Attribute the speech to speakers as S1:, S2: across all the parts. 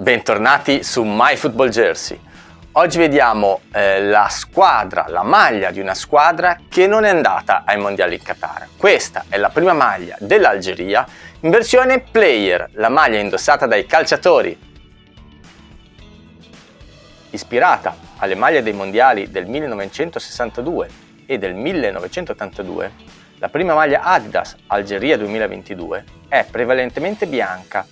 S1: Bentornati su My Football Jersey. Oggi vediamo eh, la squadra, la maglia di una squadra che non è andata ai mondiali in Qatar. Questa è la prima maglia dell'Algeria in versione player, la maglia indossata dai calciatori. Ispirata alle maglie dei mondiali del 1962 e del 1982, la prima maglia Adidas Algeria 2022 è prevalentemente bianca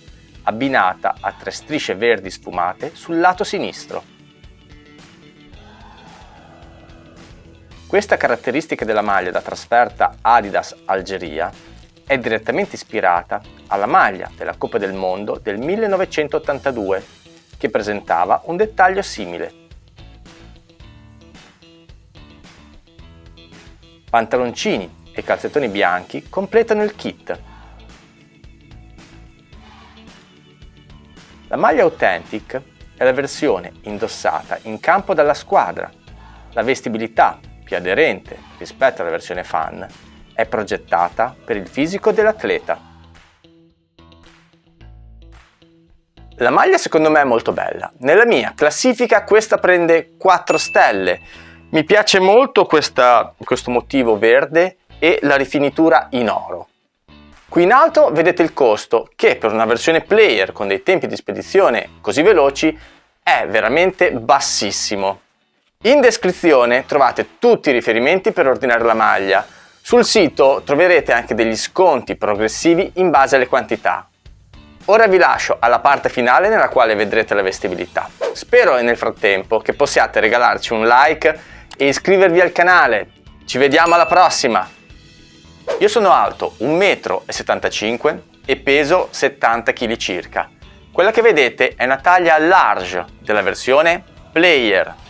S1: abbinata a tre strisce verdi sfumate sul lato sinistro. Questa caratteristica della maglia da trasferta Adidas Algeria è direttamente ispirata alla maglia della Coppa del Mondo del 1982 che presentava un dettaglio simile. Pantaloncini e calzettoni bianchi completano il kit La maglia Authentic è la versione indossata in campo dalla squadra. La vestibilità, più aderente rispetto alla versione fan, è progettata per il fisico dell'atleta. La maglia secondo me è molto bella. Nella mia classifica questa prende 4 stelle. Mi piace molto questa, questo motivo verde e la rifinitura in oro. Qui in alto vedete il costo che per una versione player con dei tempi di spedizione così veloci è veramente bassissimo. In descrizione trovate tutti i riferimenti per ordinare la maglia. Sul sito troverete anche degli sconti progressivi in base alle quantità. Ora vi lascio alla parte finale nella quale vedrete la vestibilità. Spero nel frattempo che possiate regalarci un like e iscrivervi al canale. Ci vediamo alla prossima! Io sono alto 1,75 m e peso 70 kg circa. Quella che vedete è una taglia large della versione Player